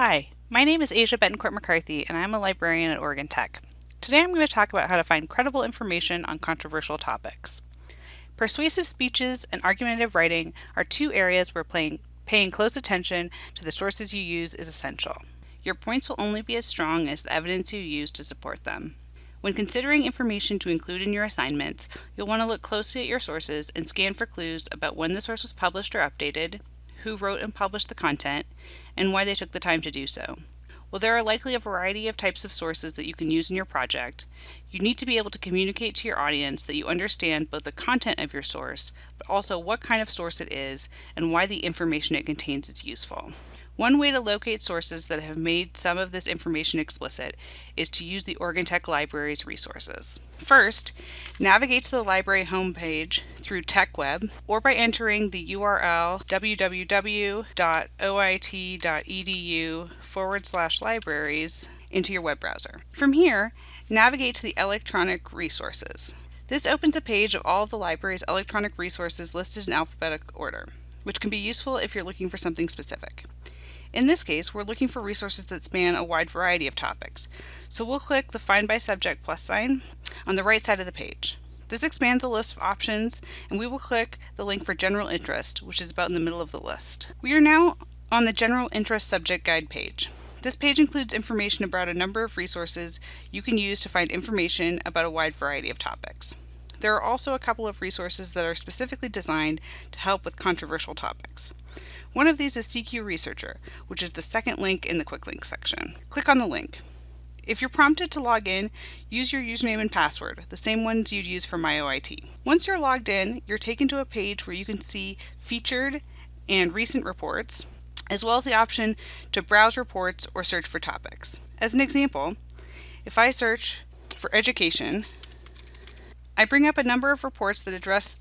Hi, my name is Asia Betancourt McCarthy, and I'm a librarian at Oregon Tech. Today I'm going to talk about how to find credible information on controversial topics. Persuasive speeches and argumentative writing are two areas where playing, paying close attention to the sources you use is essential. Your points will only be as strong as the evidence you use to support them. When considering information to include in your assignments, you'll want to look closely at your sources and scan for clues about when the source was published or updated, who wrote and published the content, and why they took the time to do so. While there are likely a variety of types of sources that you can use in your project, you need to be able to communicate to your audience that you understand both the content of your source, but also what kind of source it is and why the information it contains is useful. One way to locate sources that have made some of this information explicit is to use the Oregon Tech Library's resources. First, navigate to the library homepage through TechWeb or by entering the URL www.oit.edu forward slash libraries into your web browser. From here, navigate to the electronic resources. This opens a page of all of the library's electronic resources listed in alphabetical order, which can be useful if you're looking for something specific. In this case, we're looking for resources that span a wide variety of topics. So we'll click the Find by Subject plus sign on the right side of the page. This expands the list of options, and we will click the link for General Interest, which is about in the middle of the list. We are now on the General Interest Subject Guide page. This page includes information about a number of resources you can use to find information about a wide variety of topics. There are also a couple of resources that are specifically designed to help with controversial topics. One of these is CQ Researcher, which is the second link in the Quick Links section. Click on the link. If you're prompted to log in, use your username and password, the same ones you'd use for MyOIT. Once you're logged in, you're taken to a page where you can see featured and recent reports, as well as the option to browse reports or search for topics. As an example, if I search for education, I bring up a number of reports that address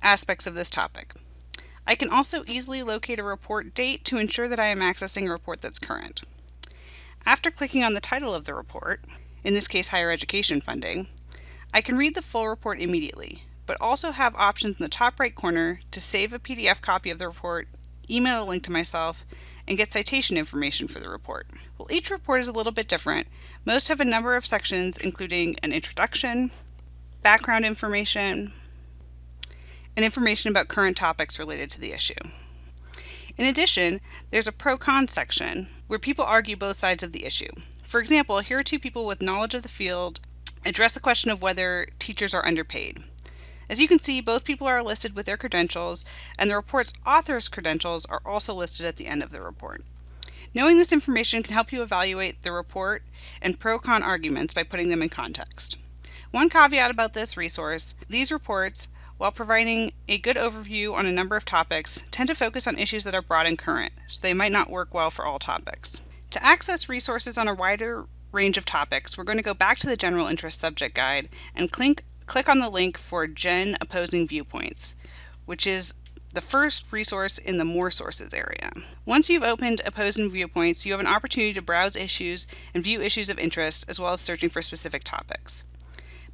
aspects of this topic. I can also easily locate a report date to ensure that I am accessing a report that's current. After clicking on the title of the report, in this case higher education funding, I can read the full report immediately, but also have options in the top right corner to save a PDF copy of the report, email a link to myself, and get citation information for the report. While each report is a little bit different, most have a number of sections including an introduction, background information, and information about current topics related to the issue. In addition, there's a pro-con section where people argue both sides of the issue. For example, here are two people with knowledge of the field address the question of whether teachers are underpaid. As you can see, both people are listed with their credentials, and the report's author's credentials are also listed at the end of the report. Knowing this information can help you evaluate the report and pro-con arguments by putting them in context. One caveat about this resource, these reports while providing a good overview on a number of topics, tend to focus on issues that are broad and current, so they might not work well for all topics. To access resources on a wider range of topics, we're going to go back to the General Interest Subject Guide and click, click on the link for Gen Opposing Viewpoints, which is the first resource in the More Sources area. Once you've opened Opposing Viewpoints, you have an opportunity to browse issues and view issues of interest, as well as searching for specific topics.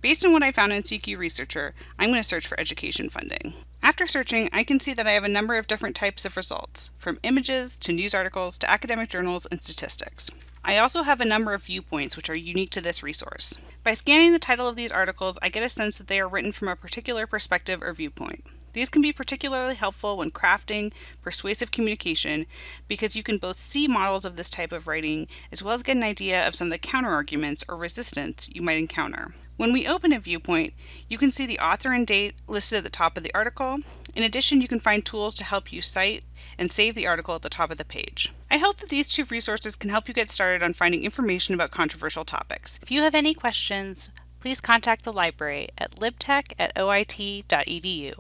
Based on what I found in CQ Researcher, I'm going to search for education funding. After searching, I can see that I have a number of different types of results, from images to news articles to academic journals and statistics. I also have a number of viewpoints which are unique to this resource. By scanning the title of these articles, I get a sense that they are written from a particular perspective or viewpoint. These can be particularly helpful when crafting persuasive communication because you can both see models of this type of writing as well as get an idea of some of the counterarguments or resistance you might encounter. When we open a viewpoint, you can see the author and date listed at the top of the article. In addition, you can find tools to help you cite and save the article at the top of the page. I hope that these two resources can help you get started on finding information about controversial topics. If you have any questions, please contact the library at libtech at oit.edu.